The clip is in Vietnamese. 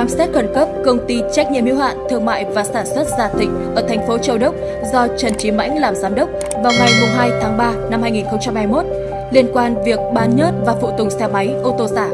khám xét khẩn cấp, công ty trách nhiệm hữu hạn thương mại và sản xuất Gia Thịnh ở thành phố Châu Đốc do Trần Trí Mãnh làm giám đốc vào ngày 2 tháng 3 năm 2021 liên quan việc bán nhớt và phụ tùng xe máy, ô tô giả.